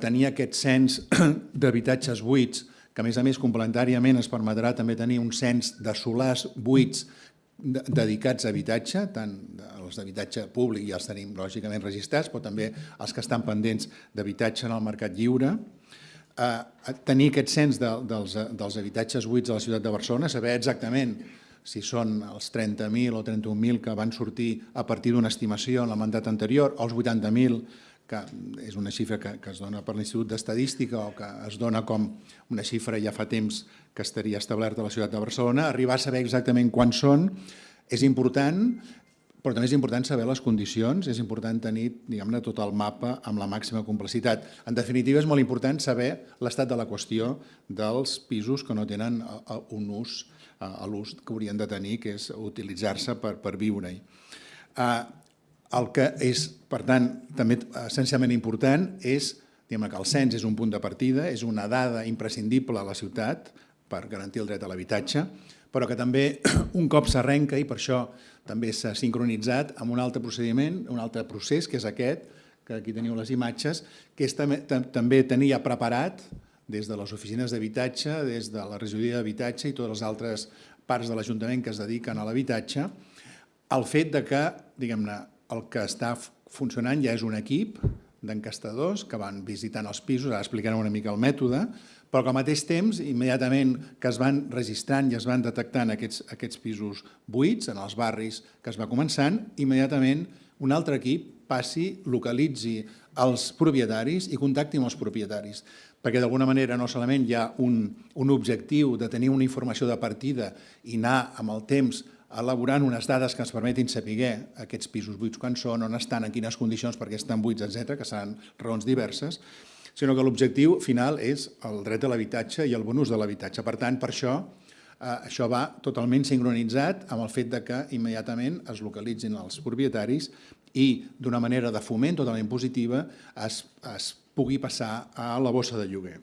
tenir aquest cens d'habitatges buits, que a més a més complementàriament es permetrà també tenir un cens de solars buits dedicats a habitatge, tant els d'habitatge públic ja els tenim lògicament registrats, però també els que estan pendents d'habitatge en el mercat lliure. Eh, tenir aquest cens de, dels, dels habitatges buits a la ciutat de Barcelona, saber exactament si són els 30.000 o 31.000 que van sortir a partir d'una estimació en el mandat anterior, o els 80.000 que és una xifra que, que es dona per l'Institut d'Estadística o que es dona com una xifra ja fa temps que estaria establerta a la ciutat de Barcelona, arribar a saber exactament quants són és important, però també és important saber les condicions, és important tenir diguem-ne tot el mapa amb la màxima complexitat. En definitiva, és molt important saber l'estat de la qüestió dels pisos que no tenen un ús, l'ús que haurien de tenir, que és utilitzar-se per, per viure-hi. El que és, per tant, també essencialment important és que el cens és un punt de partida, és una dada imprescindible a la ciutat per garantir el dret a l'habitatge, però que també un cop s'arrenca, i per això també s'ha sincronitzat amb un altre procediment, un altre procés, que és aquest, que aquí teniu les imatges, que és també, també tenir ja preparat des de les oficines d'habitatge, des de la regidoria d'habitatge i totes les altres parts de l'Ajuntament que es dediquen a l'habitatge, el fet de que, diguem-ne, el que està funcionant ja és un equip d'encastadors que van visitant els pisos, ara explicarem una mica el mètode, però que al mateix temps, immediatament que es van registrant i es van detectant aquests, aquests pisos buits en els barris que es va començant, immediatament un altre equip passi, localitzi els propietaris i contacti amb els propietaris, perquè d'alguna manera no solament hi ha un, un objectiu de tenir una informació de partida i anar amb el temps elaborant unes dades que ens permetin saber aquests pisos buits quan són, on estan, en quines condicions, perquè estan buits, etc, que seran raons diverses, sinó que l'objectiu final és el dret a l'habitatge i el bon ús de l'habitatge. Per tant, per això, eh, això va totalment sincronitzat amb el fet de que immediatament es localitzin els propietaris i d'una manera de foment totalment positiva es, es pugui passar a la bossa de lloguer.